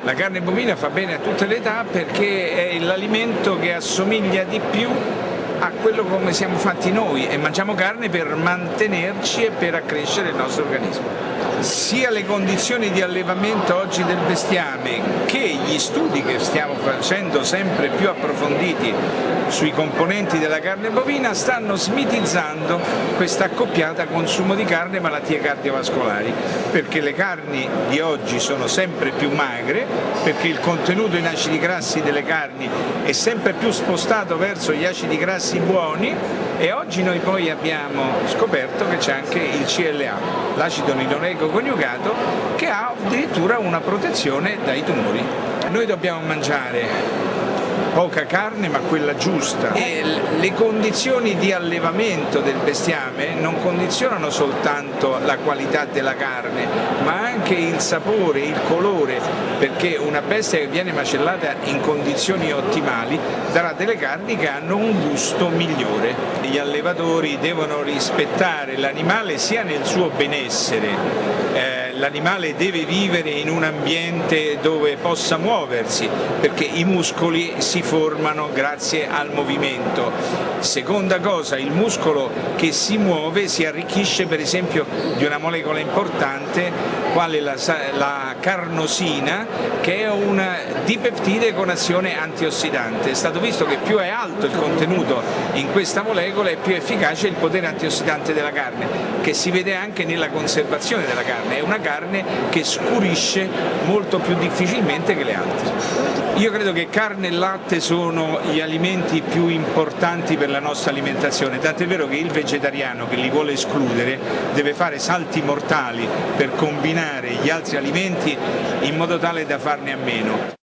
La carne bovina fa bene a tutte le età perché è l'alimento che assomiglia di più a quello come siamo fatti noi e mangiamo carne per mantenerci e per accrescere il nostro organismo. Sia le condizioni di allevamento oggi del bestiame che gli studi che stiamo facendo sempre più approfonditi sui componenti della carne bovina stanno smitizzando questa accoppiata consumo di carne e malattie cardiovascolari perché le carni di oggi sono sempre più magre perché il contenuto in acidi grassi delle carni è sempre più spostato verso gli acidi grassi buoni e oggi noi poi abbiamo scoperto che c'è anche il CLA, l'acido niloleico coniugato, che ha addirittura una protezione dai tumori. Noi dobbiamo mangiare poca carne ma quella giusta e le condizioni di allevamento del bestiame non condizionano soltanto la qualità della carne ma anche il sapore, il colore perché una bestia che viene macellata in condizioni ottimali darà delle carni che hanno un gusto migliore. Gli allevatori devono rispettare l'animale sia nel suo benessere eh, l'animale deve vivere in un ambiente dove possa muoversi perché i muscoli si formano grazie al movimento. Seconda cosa, il muscolo che si muove si arricchisce per esempio di una molecola importante quale la, la carnosina che è un dipeptide con azione antiossidante. È stato visto che più è alto il contenuto in questa molecola e più efficace il potere antiossidante della carne che si vede anche nella conservazione della carne. È una carne che scurisce molto più difficilmente che le altre. Io credo che carne e latte sono gli alimenti più importanti per la nostra alimentazione, tant'è vero che il vegetariano che li vuole escludere deve fare salti mortali per combinare gli altri alimenti in modo tale da farne a meno.